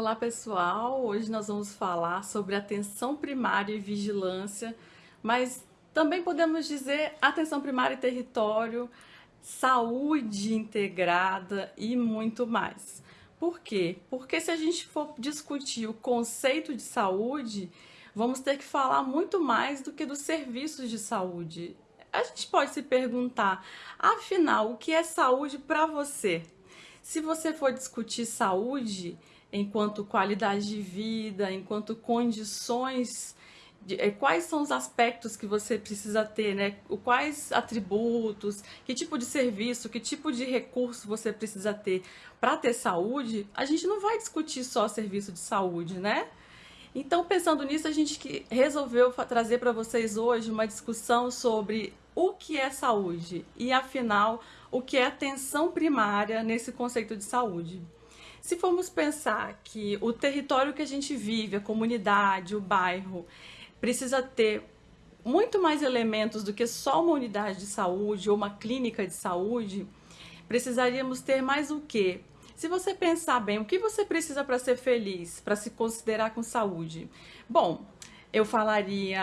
Olá pessoal, hoje nós vamos falar sobre atenção primária e vigilância, mas também podemos dizer atenção primária e território, saúde integrada e muito mais. Por quê? Porque se a gente for discutir o conceito de saúde, vamos ter que falar muito mais do que dos serviços de saúde. A gente pode se perguntar, afinal, o que é saúde para você? Se você for discutir saúde enquanto qualidade de vida, enquanto condições, de, é, quais são os aspectos que você precisa ter, né? Quais atributos, que tipo de serviço, que tipo de recurso você precisa ter para ter saúde, a gente não vai discutir só serviço de saúde, né? Então, pensando nisso, a gente resolveu trazer para vocês hoje uma discussão sobre o que é saúde e, afinal, o que é atenção primária nesse conceito de saúde. Se formos pensar que o território que a gente vive, a comunidade, o bairro, precisa ter muito mais elementos do que só uma unidade de saúde ou uma clínica de saúde, precisaríamos ter mais o quê? Se você pensar bem, o que você precisa para ser feliz, para se considerar com saúde? Bom, eu falaria,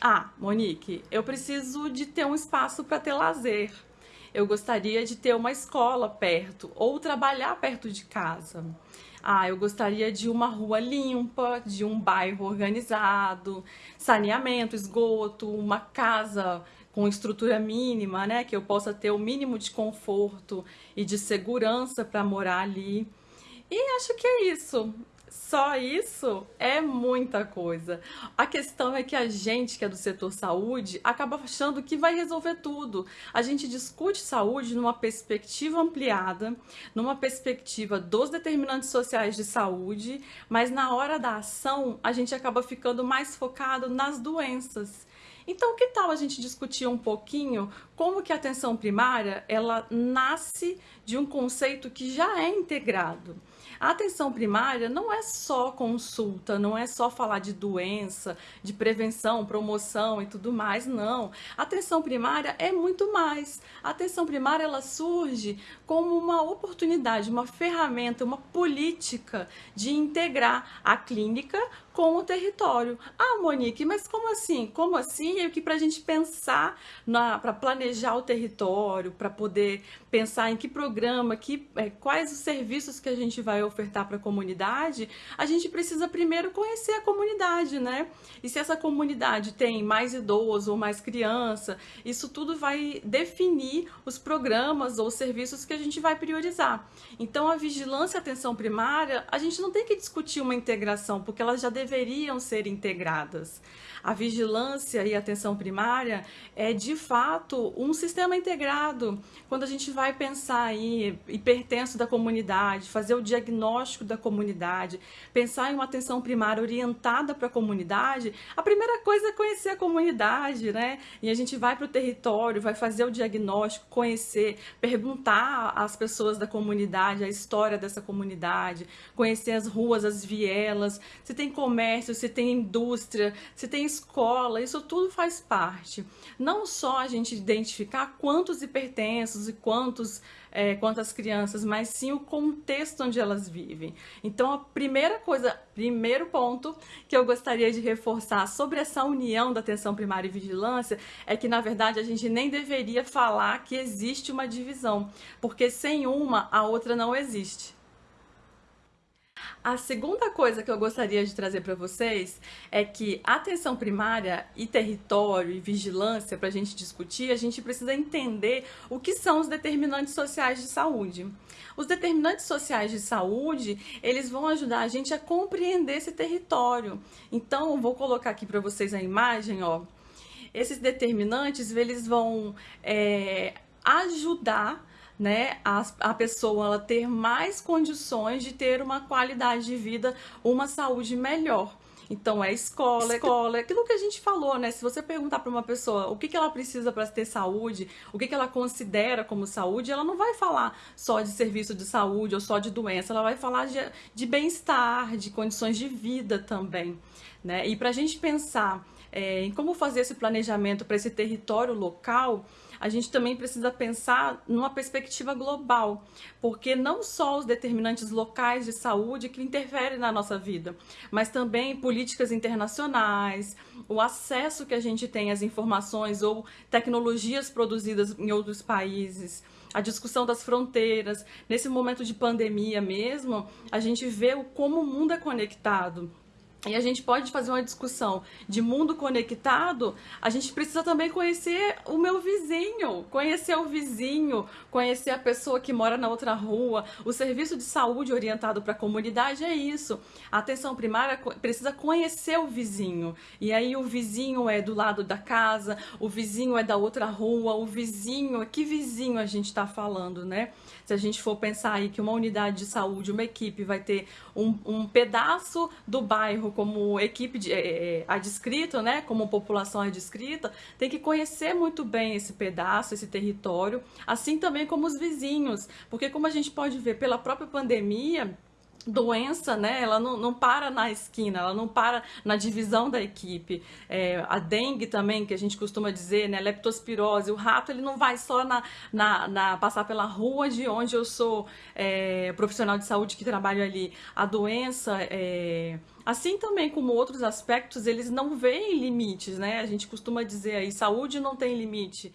ah, Monique, eu preciso de ter um espaço para ter lazer. Eu gostaria de ter uma escola perto ou trabalhar perto de casa. Ah, eu gostaria de uma rua limpa, de um bairro organizado, saneamento, esgoto, uma casa com estrutura mínima, né, que eu possa ter o mínimo de conforto e de segurança para morar ali. E acho que é isso. Só isso é muita coisa. A questão é que a gente que é do setor saúde acaba achando que vai resolver tudo. A gente discute saúde numa perspectiva ampliada, numa perspectiva dos determinantes sociais de saúde, mas na hora da ação a gente acaba ficando mais focado nas doenças. Então, que tal a gente discutir um pouquinho como que a atenção primária, ela nasce de um conceito que já é integrado. A atenção primária não é só consulta, não é só falar de doença, de prevenção, promoção e tudo mais, não. A atenção primária é muito mais. A atenção primária ela surge como uma oportunidade, uma ferramenta, uma política de integrar a clínica com o território. Ah, Monique, mas como assim? Como assim? É que para a gente pensar, para planejar o território, para poder pensar em que programa, que, é, quais os serviços que a gente vai ofertar para a comunidade, a gente precisa primeiro conhecer a comunidade, né? E se essa comunidade tem mais idoso ou mais criança, isso tudo vai definir os programas ou serviços que a gente vai priorizar. Então, a vigilância e atenção primária, a gente não tem que discutir uma integração, porque elas já deveriam ser integradas. A vigilância e atenção primária é, de fato, um sistema integrado. Quando a gente vai pensar em hipertenso da comunidade, fazer o diagnóstico da comunidade, pensar em uma atenção primária orientada para a comunidade, a primeira coisa é conhecer a comunidade, né? E a gente vai para o território, vai fazer o diagnóstico, conhecer, perguntar às pessoas da comunidade a história dessa comunidade, conhecer as ruas, as vielas, se tem comércio, se tem indústria, se tem escola, isso tudo faz parte. Não só a gente identificar quantos hipertensos e quantos, é, quantas crianças, mas sim o contexto onde elas vivem. Então, a primeira coisa, primeiro ponto que eu gostaria de reforçar sobre essa união da atenção primária e vigilância é que, na verdade, a gente nem deveria falar que existe uma divisão, porque sem uma, a outra não existe. A segunda coisa que eu gostaria de trazer para vocês é que atenção primária e território e vigilância, para a gente discutir, a gente precisa entender o que são os determinantes sociais de saúde. Os determinantes sociais de saúde, eles vão ajudar a gente a compreender esse território. Então, vou colocar aqui para vocês a imagem, ó. Esses determinantes, eles vão é, ajudar né, a, a pessoa ela ter mais condições de ter uma qualidade de vida, uma saúde melhor. Então é escola, escola, é aquilo que a gente falou, né? Se você perguntar para uma pessoa o que, que ela precisa para ter saúde, o que, que ela considera como saúde, ela não vai falar só de serviço de saúde ou só de doença, ela vai falar de, de bem-estar, de condições de vida também, né? E para a gente pensar é, em como fazer esse planejamento para esse território local, a gente também precisa pensar numa perspectiva global, porque não só os determinantes locais de saúde que interferem na nossa vida, mas também políticas internacionais, o acesso que a gente tem às informações ou tecnologias produzidas em outros países, a discussão das fronteiras. Nesse momento de pandemia mesmo, a gente vê como o mundo é conectado. E a gente pode fazer uma discussão de mundo conectado, a gente precisa também conhecer o meu vizinho, conhecer o vizinho, conhecer a pessoa que mora na outra rua. O serviço de saúde orientado para a comunidade é isso. A atenção primária precisa conhecer o vizinho. E aí o vizinho é do lado da casa, o vizinho é da outra rua, o vizinho, que vizinho a gente está falando, né? Se a gente for pensar aí que uma unidade de saúde, uma equipe vai ter um, um pedaço do bairro como equipe de, é, adscrito, né, como população adscrita, tem que conhecer muito bem esse pedaço, esse território, assim também como os vizinhos, porque como a gente pode ver pela própria pandemia, doença, né, ela não, não para na esquina, ela não para na divisão da equipe. É, a dengue também, que a gente costuma dizer, né, leptospirose, o rato ele não vai só na, na, na passar pela rua de onde eu sou é, profissional de saúde que trabalho ali. A doença, é, assim também como outros aspectos, eles não veem limites, né? A gente costuma dizer aí, saúde não tem limite.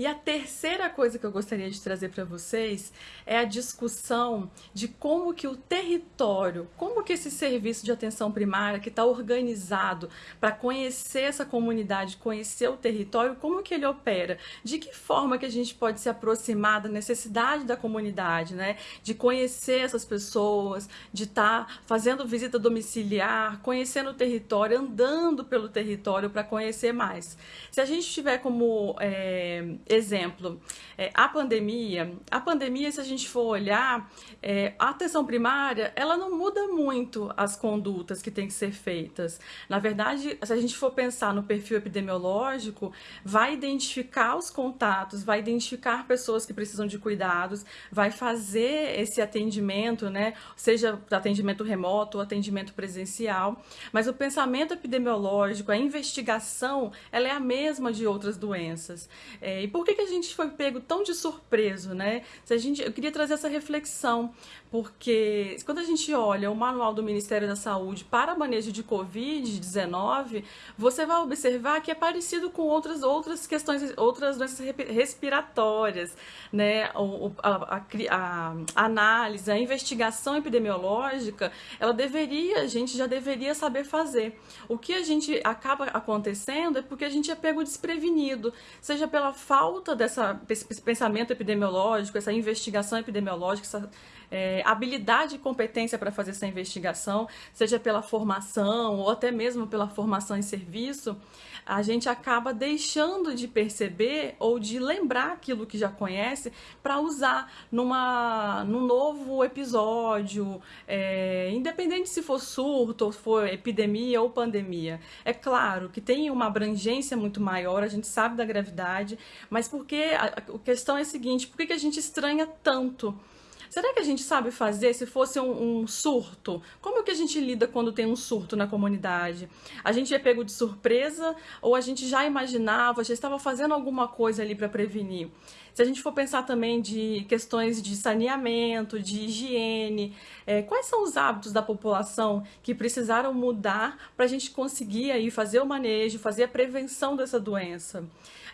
E a terceira coisa que eu gostaria de trazer para vocês é a discussão de como que o território, como que esse serviço de atenção primária que está organizado para conhecer essa comunidade, conhecer o território, como que ele opera, de que forma que a gente pode se aproximar da necessidade da comunidade, né? De conhecer essas pessoas, de estar tá fazendo visita domiciliar, conhecendo o território, andando pelo território para conhecer mais. Se a gente tiver como é, exemplo, é, a pandemia, a pandemia, se a gente for olhar, é, a atenção primária, ela não muda muito as condutas que têm que ser feitas. Na verdade, se a gente for pensar no perfil epidemiológico, vai identificar os contatos, vai identificar pessoas que precisam de cuidados, vai fazer esse atendimento, né, seja atendimento remoto ou atendimento presencial, mas o pensamento epidemiológico, a investigação, ela é a mesma de outras doenças. É, por que, que a gente foi pego tão de surpreso, né? Se a gente, eu queria trazer essa reflexão, porque quando a gente olha o manual do Ministério da Saúde para manejo de Covid-19, você vai observar que é parecido com outras, outras questões, outras doenças respiratórias, né? O, a, a, a, análise, a investigação epidemiológica, ela deveria, a gente já deveria saber fazer. O que a gente acaba acontecendo é porque a gente é pego desprevenido, seja pela falta falta dessa, pensamento epidemiológico, essa investigação epidemiológica, essa é, habilidade e competência para fazer essa investigação, seja pela formação ou até mesmo pela formação em serviço, a gente acaba deixando de perceber ou de lembrar aquilo que já conhece para usar numa, num novo episódio, é, independente se for surto, ou for epidemia ou pandemia. É claro que tem uma abrangência muito maior, a gente sabe da gravidade, mas porque a, a questão é a seguinte, por que, que a gente estranha tanto? Será que a gente sabe fazer se fosse um, um surto? Como que a gente lida quando tem um surto na comunidade? A gente é pego de surpresa ou a gente já imaginava, já estava fazendo alguma coisa ali para prevenir? Se a gente for pensar também de questões de saneamento, de higiene, é, quais são os hábitos da população que precisaram mudar para a gente conseguir aí fazer o manejo, fazer a prevenção dessa doença?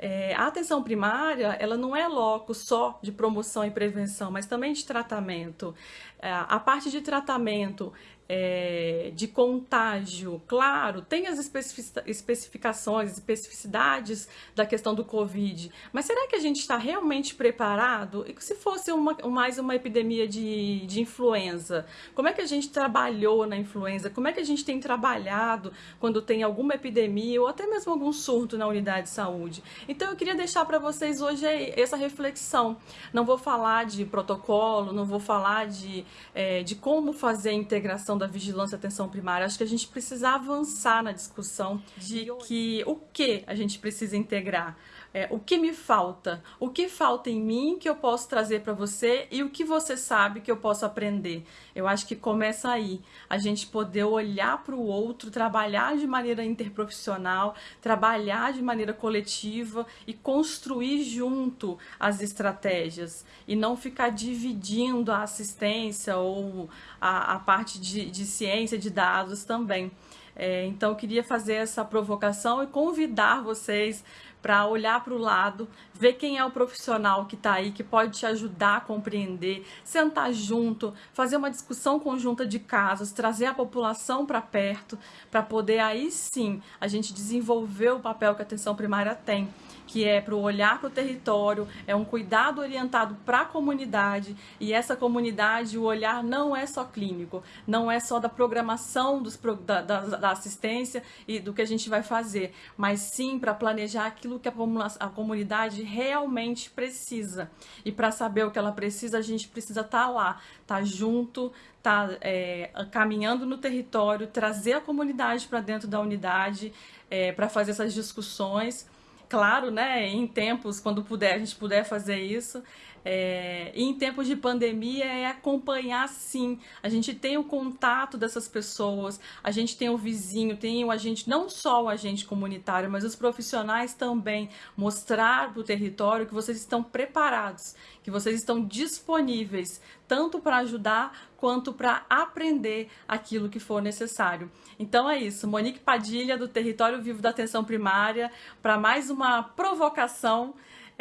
É, a atenção primária, ela não é loco só de promoção e prevenção, mas também de tratamento. É, a parte de tratamento é, de contágio, claro, tem as especificações, especificidades da questão do Covid, mas será que a gente está realmente preparado? E se fosse uma, mais uma epidemia de, de influenza, como é que a gente trabalhou na influenza? Como é que a gente tem trabalhado quando tem alguma epidemia ou até mesmo algum surto na unidade de saúde? Então eu queria deixar para vocês hoje essa reflexão. Não vou falar de protocolo, não vou falar de, é, de como fazer a integração da vigilância e atenção primária. Acho que a gente precisa avançar na discussão de que o que a gente precisa integrar. É, o que me falta? O que falta em mim que eu posso trazer para você e o que você sabe que eu posso aprender? Eu acho que começa aí, a gente poder olhar para o outro, trabalhar de maneira interprofissional, trabalhar de maneira coletiva e construir junto as estratégias e não ficar dividindo a assistência ou a, a parte de, de ciência de dados também. É, então, eu queria fazer essa provocação e convidar vocês para olhar para o lado, ver quem é o profissional que está aí, que pode te ajudar a compreender, sentar junto, fazer uma discussão conjunta de casos, trazer a população para perto, para poder aí sim a gente desenvolver o papel que a atenção primária tem que é para olhar para o território, é um cuidado orientado para a comunidade e essa comunidade, o olhar não é só clínico, não é só da programação dos, da, da, da assistência e do que a gente vai fazer, mas sim para planejar aquilo que a, a comunidade realmente precisa. E para saber o que ela precisa, a gente precisa estar tá lá, estar tá junto, estar tá, é, caminhando no território, trazer a comunidade para dentro da unidade, é, para fazer essas discussões claro, né, em tempos, quando puder, a gente puder fazer isso. É, e em tempos de pandemia é acompanhar sim. A gente tem o contato dessas pessoas, a gente tem o vizinho, tem o agente, não só o agente comunitário, mas os profissionais também. Mostrar para o território que vocês estão preparados, que vocês estão disponíveis, tanto para ajudar quanto para aprender aquilo que for necessário. Então é isso, Monique Padilha, do Território Vivo da Atenção Primária, para mais uma provocação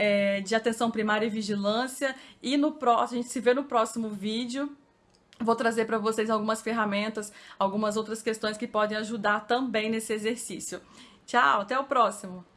é, de atenção primária e vigilância. E no próximo, a gente se vê no próximo vídeo. Vou trazer para vocês algumas ferramentas, algumas outras questões que podem ajudar também nesse exercício. Tchau, até o próximo!